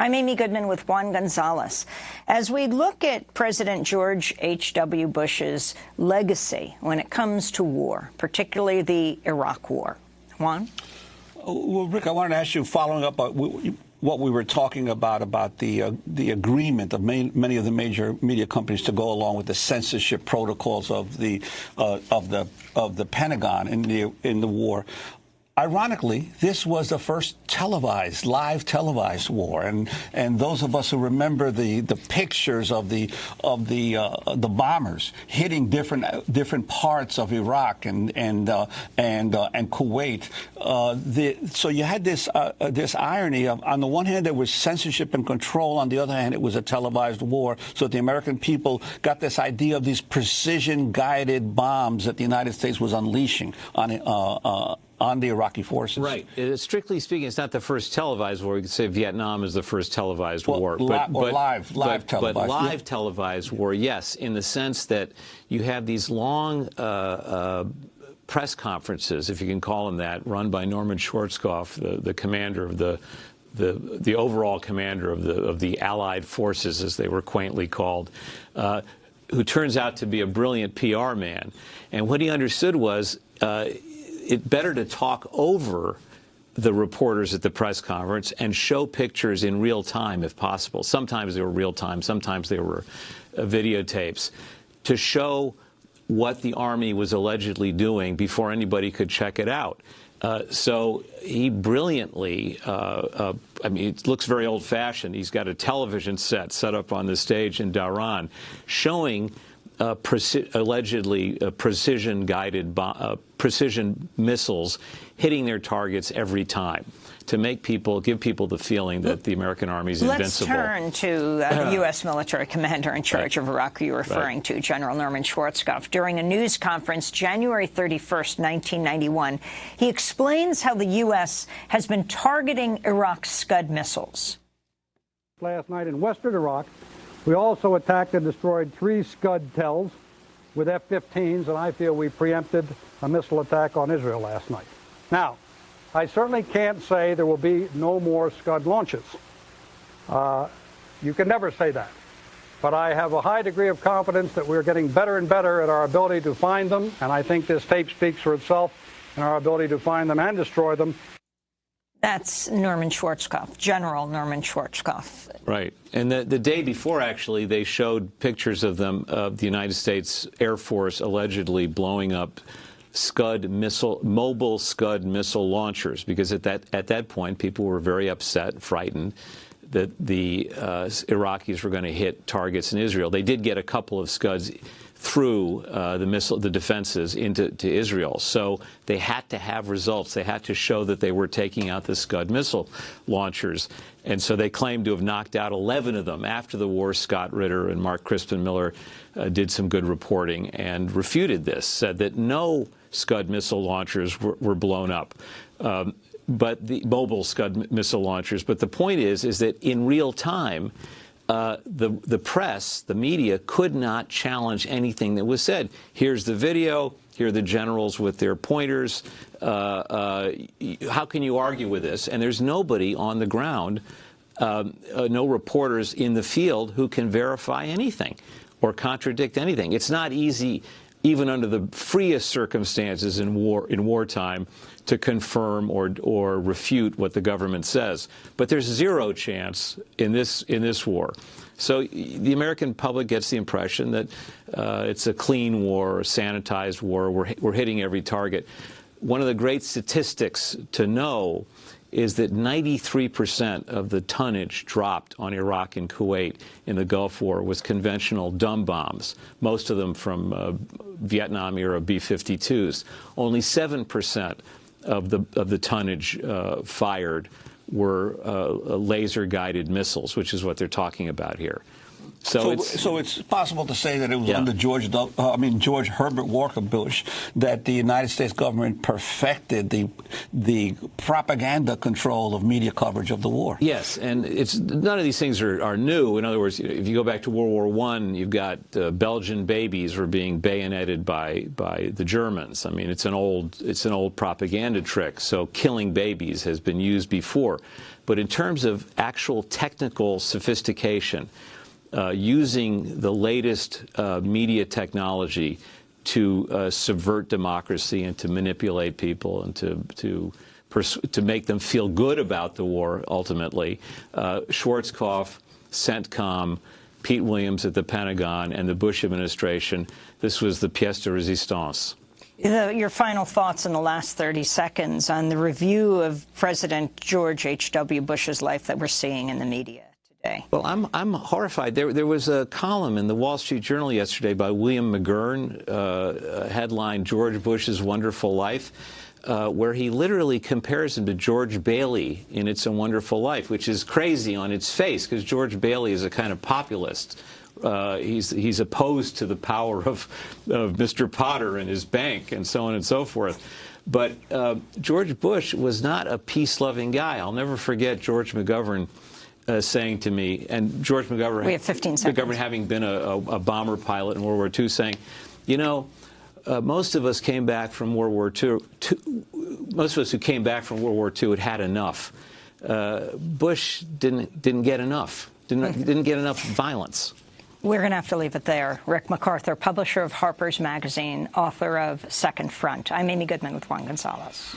I'm Amy Goodman with Juan Gonzalez. As we look at President George H.W. Bush's legacy when it comes to war, particularly the Iraq War, Juan? Well, Rick, I wanted to ask you, following up on what we were talking about, about the uh, the agreement of main, many of the major media companies to go along with the censorship protocols of the uh, of the of the Pentagon in the in the war. Ironically, this was the first televised, live televised war, and and those of us who remember the, the pictures of the of the uh, the bombers hitting different different parts of Iraq and and uh, and uh, and Kuwait, uh, the, so you had this uh, uh, this irony of on the one hand there was censorship and control, on the other hand it was a televised war, so the American people got this idea of these precision guided bombs that the United States was unleashing on on the Iraqi forces. Right. Strictly speaking, it's not the first televised war. You could say Vietnam is the first televised well, war. But, but, live, live but, televised. But live yeah. televised war, yes, in the sense that you have these long uh, uh, press conferences, if you can call them that, run by Norman Schwarzkopf, the, the commander of the the the overall commander of the of the Allied forces, as they were quaintly called, uh, who turns out to be a brilliant PR man. And what he understood was uh, it better to talk over the reporters at the press conference and show pictures in real time if possible. Sometimes they were real time, sometimes they were uh, videotapes to show what the Army was allegedly doing before anybody could check it out. Uh, so he brilliantly, uh, uh, I mean, it looks very old fashioned. He's got a television set set up on the stage in Dhahran showing uh, preci allegedly uh, precision guided uh, precision missiles hitting their targets every time to make people give people the feeling that the American Army is invincible. Let's turn to uh, the U.S. military commander in charge right. of Iraq you're referring right. to, General Norman Schwarzkopf. During a news conference January 31st, 1991, he explains how the U.S. has been targeting Iraq's Scud missiles. Last night in western Iraq, we also attacked and destroyed three Scud TELs with F-15s, and I feel we preempted a missile attack on Israel last night. Now, I certainly can't say there will be no more Scud launches. Uh, you can never say that. But I have a high degree of confidence that we're getting better and better at our ability to find them, and I think this tape speaks for itself in our ability to find them and destroy them. That's Norman Schwarzkopf, General Norman Schwarzkopf. Right. And the, the day before, actually, they showed pictures of them, of the United States Air Force allegedly blowing up Scud missile, mobile Scud missile launchers, because at that, at that point, people were very upset, frightened that the uh, Iraqis were going to hit targets in Israel. They did get a couple of Scuds through uh, the missile, the defenses into to Israel. So they had to have results. They had to show that they were taking out the Scud missile launchers. And so they claimed to have knocked out 11 of them. After the war, Scott Ritter and Mark Crispin Miller uh, did some good reporting and refuted this, said that no Scud missile launchers were, were blown up. Um, but the mobile Scud missile launchers. But the point is, is that in real time, uh, the, the press, the media, could not challenge anything that was said. Here's the video. Here are the generals with their pointers. Uh, uh, how can you argue with this? And there's nobody on the ground, um, uh, no reporters in the field who can verify anything or contradict anything. It's not easy, even under the freest circumstances in war in wartime, to confirm or or refute what the government says. But there's zero chance in this in this war. So the American public gets the impression that uh, it's a clean war, a sanitized war. We're we're hitting every target. One of the great statistics to know is that 93% of the tonnage dropped on Iraq and Kuwait in the Gulf War was conventional dumb bombs, most of them from uh, Vietnam era B-52s. Only 7% of the of the tonnage uh, fired were uh, laser guided missiles, which is what they're talking about here. So, so, it's, so it's possible to say that it was yeah. under George, uh, I mean George Herbert Walker Bush, that the United States government perfected the the propaganda control of media coverage of the war. Yes, and it's none of these things are, are new. In other words, if you go back to World War One, you've got uh, Belgian babies were being bayoneted by by the Germans. I mean, it's an old it's an old propaganda trick. So killing babies has been used before. But in terms of actual technical sophistication, uh, using the latest uh, media technology to uh, subvert democracy and to manipulate people and to to to make them feel good about the war. Ultimately, uh, Schwarzkopf, CENTCOM, Pete Williams at the Pentagon, and the Bush administration. This was the pièce de résistance. The, your final thoughts in the last 30 seconds on the review of President George H.W. Bush's life that we're seeing in the media. Today. Well, I'm I'm horrified. There there was a column in the Wall Street Journal yesterday by William McGurn, uh, headline George Bush's Wonderful Life. Uh, where he literally compares him to George Bailey in It's a Wonderful Life, which is crazy on its face because George Bailey is a kind of populist. Uh, he's he's opposed to the power of, of Mr. Potter and his bank and so on and so forth. But uh, George Bush was not a peace-loving guy. I'll never forget George McGovern uh, saying to me, and George McGovern, we have 15 seconds. McGovern having been a, a, a bomber pilot in World War II, saying, you know, uh, most of us came back from World War II, most of us who came back from World War II had had enough. Uh, Bush didn't didn't get enough. Didn't didn't get enough violence. We're going to have to leave it there. Rick MacArthur, publisher of Harper's Magazine, author of Second Front. I'm Amy Goodman with Juan Gonzalez.